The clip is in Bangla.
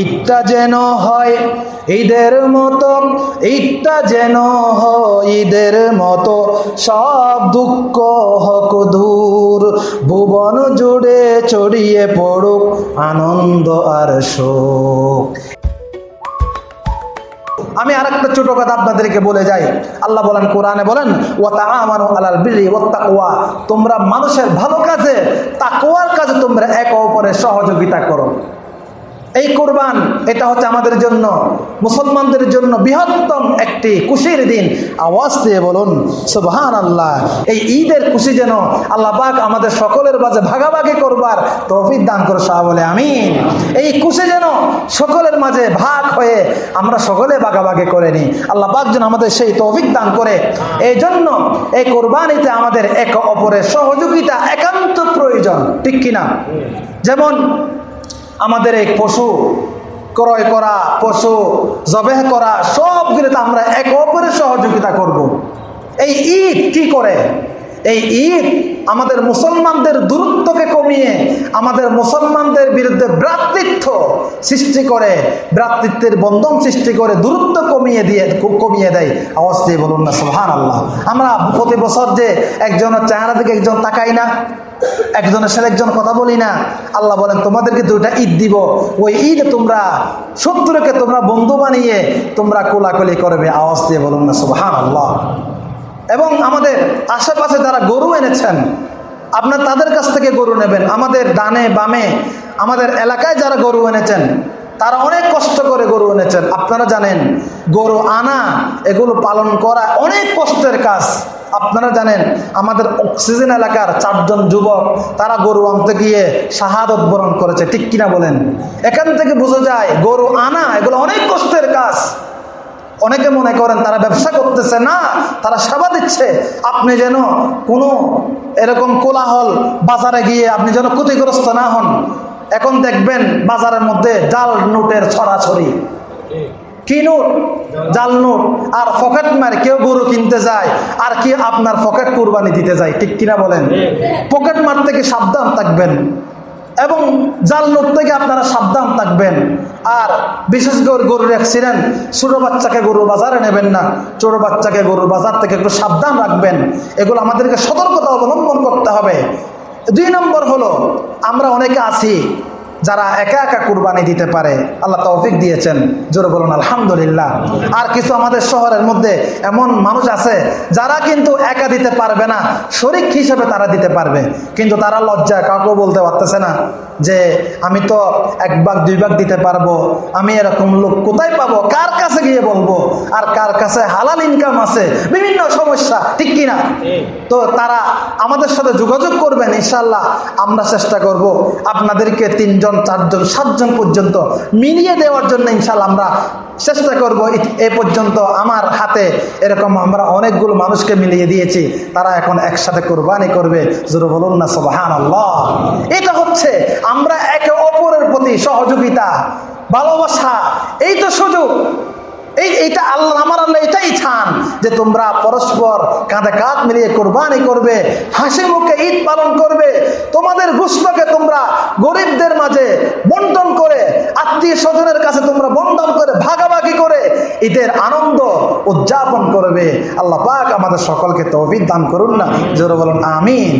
ঈদটা যেন হয় ঈদের মতো ঈদটা যেন হয় ঈদের মতো। সব দুঃখ হক দূর, ভুবন জুড়ে ছড়িয়ে পড়ুক আনন্দ আর শোক। আমি আর একটা ছোট কথা আপনাদেরকে বলে যাই। আল্লাহ বলেন, কোরআনে বলেন ও ওয়াত তাকওয়া। তোমরা মানুষের ভালো কাজে, তাকওয়ার কাজে তোমরা একে অপরের সহযোগিতা করো। এই কোরবান, এটা হচ্ছে আমাদের জন্য, মুসলমানদের জন্য বৃহত্তম একটি খুশির দিন। আওয়াজ দিয়ে বলুন সুবহান আল্লাহ এই ঈদের খুশি যেন আল্লাহ পাক আমাদের সকলের মাঝে ভাগাভাগি করবার তৌফিক দান করে সাহা বলে আমি এই খুশি যেন সকলের মাঝে ভাগ হয়ে আমরা সকলে ভাগাভাগি করে নিই। আল্লাহ পাক যেন আমাদের সেই তৌফিক দান করে। এই জন্য এই কোরবানিতে আমাদের এক অপরের সহযোগিতা একান্ত প্রয়োজন, ঠিক কিনা? যেমন আমাদের এই পশু, ক্রয় করা পশু, জবেহ করা, সবগুলিতে আমরা এক অপরের সহযোগিতা করব। এই ঈদ কি করে এই ঈদ আমাদের মুসলমানদের দূরত্বকে কমিয়ে, আমাদের মুসলমানদের বিরুদ্ধে ভ্রাতৃত্ব সৃষ্টি করে, ভ্রাতৃত্বের বন্ধন সৃষ্টি করে দূরত্ব কমিয়ে দিয়ে খুব কমিয়ে দেয়। আওয়াজ দিয়ে বলুন না সোহান আল্লাহ আমরা প্রতি বছর যে একজনের চেহারা দিকে একজন তাকাই না, একজনের সাথে একজন কথা বলি না, আল্লাহ বলেন, তোমাদেরকে দুইটা ঈদ দিব। ওই ঈদ তোমরা, শত্রুকে তোমরা বন্ধু বানিয়ে তোমরা কোলাকুলি করবে। আওয়াজ দিয়ে বলুন না সুবহান আল্লাহ এবং আমাদের আশেপাশে যারা গরু এনেছেন, আপনার তাদের কাছ থেকে গরু নেবেন। আমাদের ডানে বামে, আমাদের এলাকায় যারা গরু এনেছেন, তারা অনেক কষ্ট করে গরু এনেছেন। আপনারা জানেন, গরু আনা, এগুলো পালন করা অনেক কষ্টের কাজ। আপনারা জানেন, আমাদের অক্সিজেন এলাকার চারজন যুবক, তারা গরু আনতে গিয়ে শাহাদত বরণ করেছে। ঠিক কিনা বলেন? এখান থেকে বোঝা যায়, গরু আনা, এগুলো অনেক কষ্টের কাজ। অনেকে মনে করেন তারা ব্যবসা করতেছে না তারা সেবা দিচ্ছে। আপনি যেন কোনো এরকম কোলাহল বাজারে গিয়ে আপনি যেন ক্ষতিগ্রস্ত না হন। এখন দেখবেন বাজারের মধ্যে জাল নোটের ছড়াছড়ি। কি নোট? জাল নোট। আর পকেট মার কেউ গরু কিনতে যায় আর কি আপনার পকেট কুরবানি দিতে যায় ঠিক কিনা বলেন? পকেট মার থেকে সাবধান থাকবেন। এবং যার লোক থেকে আপনারা সাবধান থাকবেন। আর বিশেষ করে গরুর অ্যাক্সিডেন্ট ছোটো বাচ্চাকে গরুর বাজারে নেবেন না। ছোটো বাচ্চাকে গরুর বাজার থেকে একটু সাবধান রাখবেন। এগুলো আমাদেরকে সতর্কতা অবলম্বন করতে হবে। দুই নম্বর হলো, আমরা অনেকে আছি যারা একা একা কুরবানি দিতে পারে, আল্লাহ তৌফিক দিয়েছেন। জোরে বলুন, আলহামদুলিল্লাহ। আর কিছু আমাদের শহরের মধ্যে এমন মানুষ আছে, যারা কিন্তু একা দিতে পারবে না, শরিক হিসেবে তারা দিতে পারবে, কিন্তু তারা লজ্জা কাউকে বলতে পারতেছে না। যে আমি তো এক ভাগ, দুই ভাগ দিতে পারব। আমি এরকম লোক কোথায় পাবো? কার কাছে গিয়ে বলব? আর কার কাছে হালাল ইনকাম আছে? বিভিন্ন সমস্যা, ঠিক কিনা? তো তারা আমাদের সাথে যোগাযোগ করবেন ইনশাল্লাহ আমরা চেষ্টা করব আপনাদেরকে তিনজন, চারজন, সাতজন পর্যন্ত মিলিয়ে দেওয়ার জন্য ইনশাল্লাহ আমরা চেষ্টা করব। এ পর্যন্ত আমার হাতে এরকম আমরা অনেকগুলো মানুষকে মিলিয়ে দিয়েছি। তারা এখন একসাথে কোরবানি করবে। জোর বলুন না সবাহান আল্লাহ এটা হচ্ছে আমরা একে অপরের প্রতি সহযোগিতা, ভালোবাসা, এই তো সুযোগ। এই, এইটা আল্লাহ আমার আল্লাহ এটাই চান যে তোমরা পরস্পর কাঁধে কাঁধ মিলিয়ে কোরবানি করবে, হাসি মুখে ঈদ পালন করবে, তোমাদের গুস্তকে তোমরা গরিবদের মাঝে বন্টন করে, আত্মীয় স্বজনের কাছে তোমরা বন্টন করে, ভাগাভাগি করে, ঈদের আনন্দ উদযাপন করবে। আল্লাহ পাক আমাদের সকলকে তৌফিক দান করুন না। জোরে বলুন, আমিন।